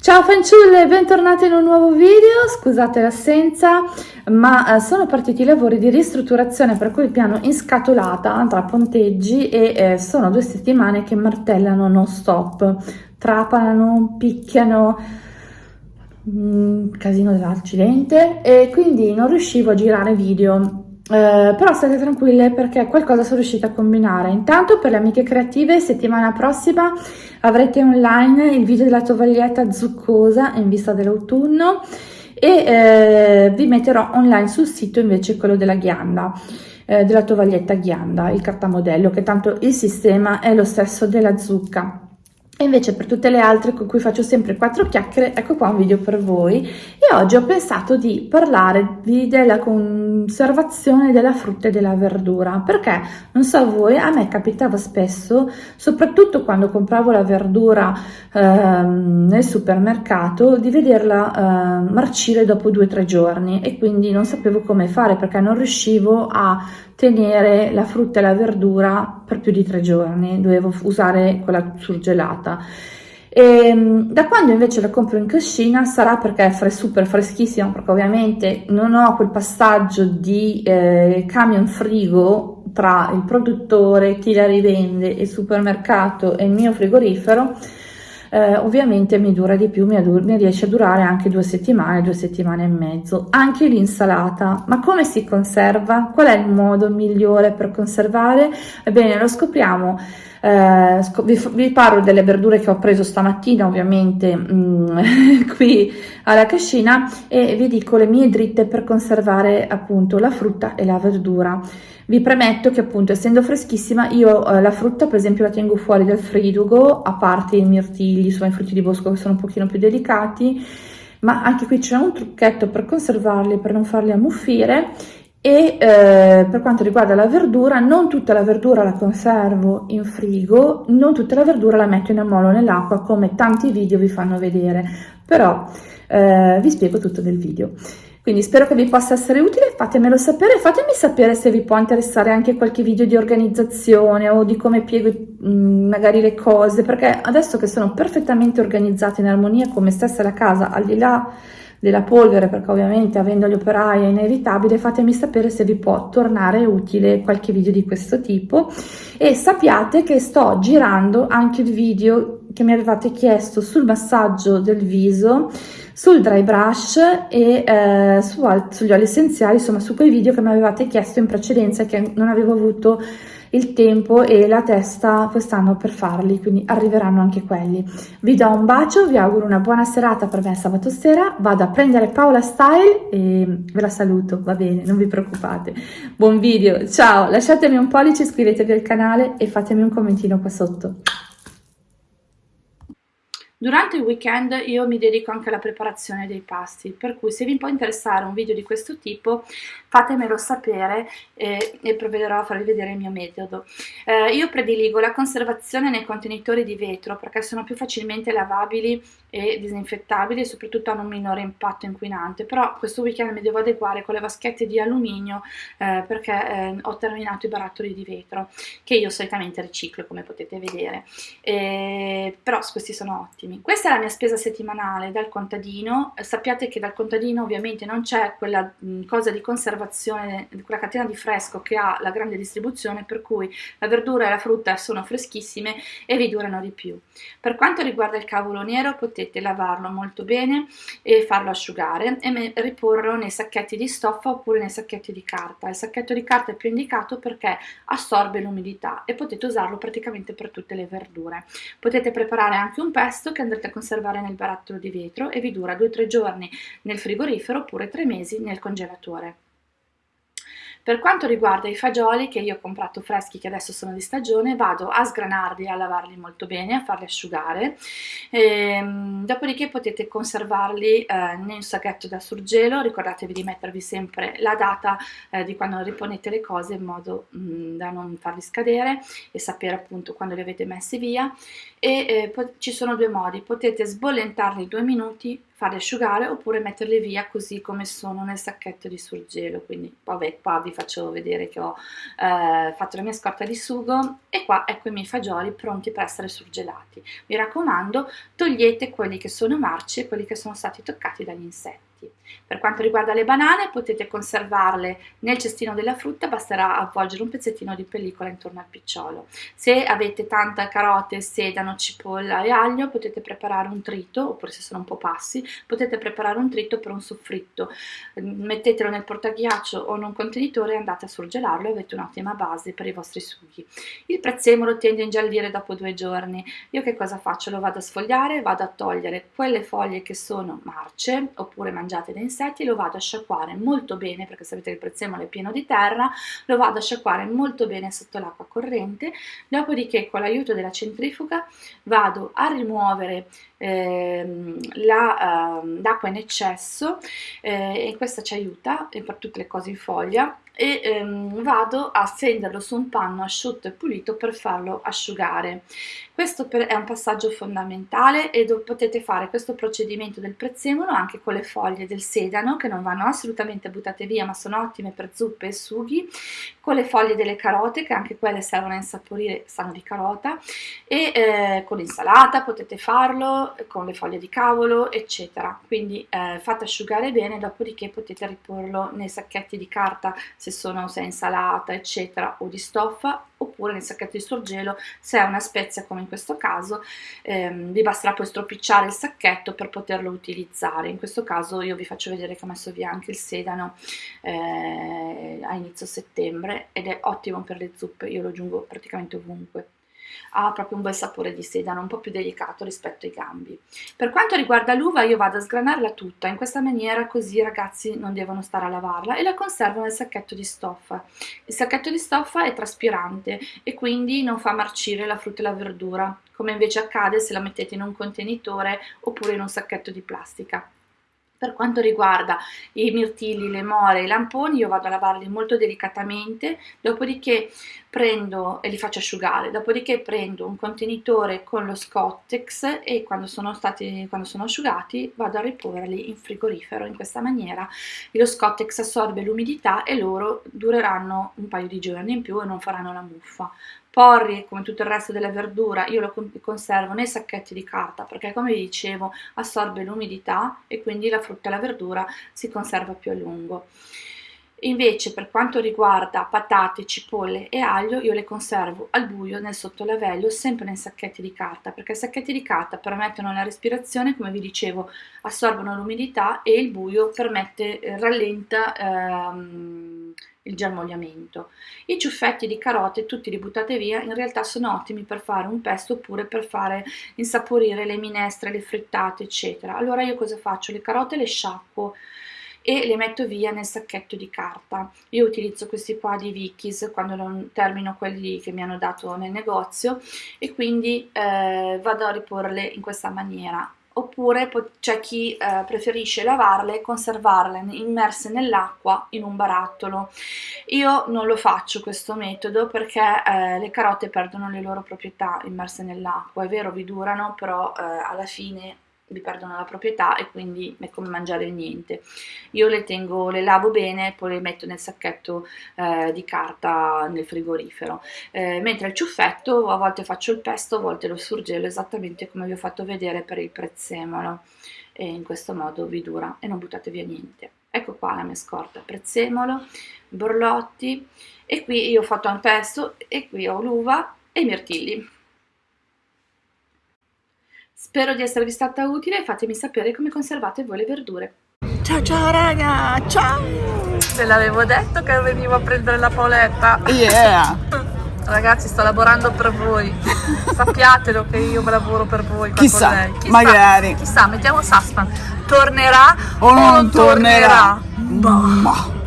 Ciao fanciulle, bentornate in un nuovo video, scusate l'assenza, ma eh, sono partiti i lavori di ristrutturazione per quel piano in scatolata tra ponteggi e eh, sono due settimane che martellano non stop, trapano, picchiano, mm, casino dell'accidente. E quindi non riuscivo a girare video eh, però state tranquille perché qualcosa sono riuscita a combinare. Intanto per le amiche creative settimana prossima avrete online il video della tovaglietta zuccosa in vista dell'autunno e eh, vi metterò online sul sito invece quello della ghianda eh, della tovaglietta ghianda, il cartamodello, che tanto il sistema è lo stesso della zucca. E invece per tutte le altre con cui faccio sempre quattro chiacchiere, ecco qua un video per voi. E oggi ho pensato di parlarvi della conservazione della frutta e della verdura, perché non so voi, a me capitava spesso, soprattutto quando compravo la verdura ehm, nel supermercato, di vederla eh, marcire dopo due o tre giorni e quindi non sapevo come fare perché non riuscivo a tenere la frutta e la verdura per più di tre giorni, dovevo usare quella surgelata. E, ehm, da quando invece la compro in cascina sarà perché è super freschissima, perché ovviamente non ho quel passaggio di eh, camion frigo tra il produttore, chi la rivende, il supermercato e il mio frigorifero, eh, ovviamente mi dura di più, mi, mi, riesce a durare anche due settimane, due settimane e mezzo. Anche l'insalata, ma come si conserva? Qual è il modo migliore per conservare? Ebbene, lo scopriamo. Eh, vi, vi, parlo delle verdure che ho preso stamattina ovviamente mm, qui alla cascina e vi dico le mie dritte per conservare appunto la frutta e la verdura. Vi premetto che appunto essendo freschissima io eh, la frutta per esempio la tengo fuori dal frigo, a parte i mirtilli, insomma i frutti di bosco che sono un pochino più delicati, ma anche qui c'è un trucchetto per conservarli, per non farli ammuffire e eh, per quanto riguarda la verdura, non tutta la verdura la conservo in frigo, non tutta la verdura la metto in ammollo nell'acqua come tanti video vi fanno vedere, però eh, vi spiego tutto nel video. Quindi spero che vi possa essere utile, fatemelo sapere, fatemi sapere se vi può interessare anche qualche video di organizzazione o di come piego mm, magari le cose, perché adesso che sono perfettamente organizzata in armonia con me stessa la casa, al di là della polvere, perché ovviamente avendo gli operai è inevitabile, fatemi sapere se vi può tornare utile qualche video di questo tipo. E sappiate che sto girando anche il video che mi avevate chiesto sul massaggio del viso sul dry brush e eh, su, sugli oli essenziali, insomma su quei video che mi avevate chiesto in precedenza che non avevo avuto il tempo e la testa quest'anno per farli, quindi arriveranno anche quelli. Vi do un bacio, vi auguro una buona serata per me sabato sera, vado a prendere Paola Style e ve la saluto, va bene, non vi preoccupate. Buon video, ciao, lasciatemi un pollice, iscrivetevi al canale e fatemi un commentino qua sotto. Durante il weekend io mi dedico anche alla preparazione dei pasti, per cui se vi può interessare un video di questo tipo fatemelo sapere eh, e provvederò a farvi vedere il mio metodo. Eh, io prediligo la conservazione nei contenitori di vetro perché sono più facilmente lavabili e disinfettabili e soprattutto hanno un minore impatto inquinante, però questo weekend mi devo adeguare con le vaschette di alluminio eh, perché eh, ho terminato i barattoli di vetro che io solitamente riciclo come potete vedere, però questi sono ottimi. Questa è la mia spesa settimanale dal contadino, sappiate che dal contadino ovviamente non c'è quella cosa di conservazione quella catena di fresco che ha la grande distribuzione per cui la verdura e la frutta sono freschissime e vi durano di più. Per quanto riguarda il cavolo nero potete lavarlo molto bene e farlo asciugare e riporlo nei sacchetti di stoffa oppure nei sacchetti di carta. Il sacchetto di carta è più indicato perché assorbe l'umidità e potete usarlo praticamente per tutte le verdure. Potete preparare anche un pesto che andrete a conservare nel barattolo di vetro e vi dura 2-3 giorni nel frigorifero oppure 3 mesi nel congelatore. Per quanto riguarda i fagioli che io ho comprato freschi che adesso sono di stagione, vado a sgranarli, a lavarli molto bene, a farli asciugare, e, ehm, dopodiché potete conservarli eh, in sacchetto da surgelo, ricordatevi di mettervi sempre la data eh, di quando riponete le cose in modo mh, mm, da non farli scadere e sapere appunto quando li avete messi via. E eh, ci sono due modi, potete sbollentarli due minuti farle asciugare oppure metterle via così come sono nel sacchetto di surgelo quindi vabbè qua vi faccio vedere che ho eh, fatto la mia scorta di sugo e qua ecco i miei fagioli pronti per essere surgelati. Mi raccomando togliete quelli che sono marci e quelli che sono stati toccati dagli insetti per quanto riguarda le banane potete conservarle nel cestino della frutta, basterà avvolgere un pezzettino di pellicola intorno al picciolo. Se avete tanta carote, sedano, cipolla e aglio potete preparare un trito, oppure se sono un po' passi, potete preparare un trito per un soffritto. Mettetelo nel portaghiaccio o in un contenitore e andate a surgelarlo e avete un'ottima base per i vostri sughi. Il prezzemolo tende a ingiallire dopo due giorni. Io che cosa faccio? Lo vado a sfogliare, vado a togliere quelle foglie che sono marce oppure mangiate mangiate da insetti lo vado a sciacquare molto bene perché sapete che il prezzemolo è pieno di terra lo vado a sciacquare molto bene sotto l'acqua corrente. Dopodiché con l'aiuto della centrifuga vado a rimuovere ehm, l'acqua uh, in eccesso eh, e questa ci aiuta per tutte le cose in foglia e ehm, vado a stenderlo su un panno asciutto e pulito per farlo asciugare. Questo per, è un passaggio fondamentale e potete fare questo procedimento del prezzemolo anche con le foglie del sedano che non vanno assolutamente buttate via ma sono ottime per zuppe e sughi, con le foglie delle carote che anche quelle servono a insaporire, sanno di carota e eh, con l'insalata potete farlo, con le foglie di cavolo eccetera. Quindi eh, fate asciugare bene dopodiché potete riporlo nei sacchetti di carta se sono se è insalata eccetera o di stoffa oppure nel sacchetto di sorgelo se è una spezia come in questo caso ehm, vi basterà poi stropicciare il sacchetto per poterlo utilizzare. In questo caso io vi faccio vedere che ho messo via anche il sedano eh, a inizio settembre ed è ottimo per le zuppe io lo aggiungo praticamente ovunque ha proprio un bel sapore di sedano, un po' più delicato rispetto ai gambi. Per quanto riguarda l'uva io vado a sgranarla tutta in questa maniera così i ragazzi non devono stare a lavarla e la conservo nel sacchetto di stoffa. Il sacchetto di stoffa è traspirante e quindi non fa marcire la frutta e la verdura, come invece accade se la mettete in un contenitore oppure in un sacchetto di plastica. Per quanto riguarda i mirtilli, le more, i lamponi, io vado a lavarli molto delicatamente, dopodiché prendo e li faccio asciugare, dopodiché prendo un contenitore con lo Scottex e quando sono, stati, quando sono asciugati vado a riporli in frigorifero. In questa maniera lo Scottex assorbe l'umidità e loro dureranno un paio di giorni in più e non faranno la muffa porri come tutto il resto della verdura io lo conservo nei sacchetti di carta perché come vi dicevo assorbe l'umidità e quindi la frutta e la verdura si conserva più a lungo. Invece per quanto riguarda patate, cipolle e aglio io le conservo al buio nel sottolavello sempre nei sacchetti di carta perché i sacchetti di carta permettono la respirazione come vi dicevo assorbono l'umidità e il buio permette eh, rallenta ehm, il germogliamento. I ciuffetti di carote, tutti li buttate via, in realtà sono ottimi per fare un pesto oppure per fare insaporire le minestre, le frittate, eccetera. Allora io cosa faccio? Le carote le sciacquo e le metto via nel sacchetto di carta. Io utilizzo questi qua di Vicky's quando non termino quelli che mi hanno dato nel negozio e quindi eh, vado a riporle in questa maniera oppure c'è chi eh, preferisce lavarle e conservarle immerse nell'acqua in un barattolo. Io non lo faccio questo metodo perché eh, le carote perdono le loro proprietà immerse nell'acqua, è vero vi durano però eh, alla fine vi perdono la proprietà e quindi è come mangiare il niente. Io le tengo, le lavo bene poi le metto nel sacchetto eh, di carta nel frigorifero. Eh, mentre il ciuffetto a volte faccio il pesto, a volte lo surgelo esattamente come vi ho fatto vedere per il prezzemolo e in questo modo vi dura e non buttate via niente. Ecco qua la mia scorta, prezzemolo, borlotti e qui io ho fatto un pesto e qui ho l'uva e i mirtilli. Spero di esservi stata utile e fatemi sapere come conservate voi le verdure. Ciao ciao raga, ciao! Te l'avevo detto che venivo a prendere la poletta. Yeah! Ragazzi sto lavorando per voi, sappiatelo che io lavoro per voi. Chissà, chissà, magari. Chissà, mettiamo suspense. Tornerà o non, o non tornerà? tornerà? Boh.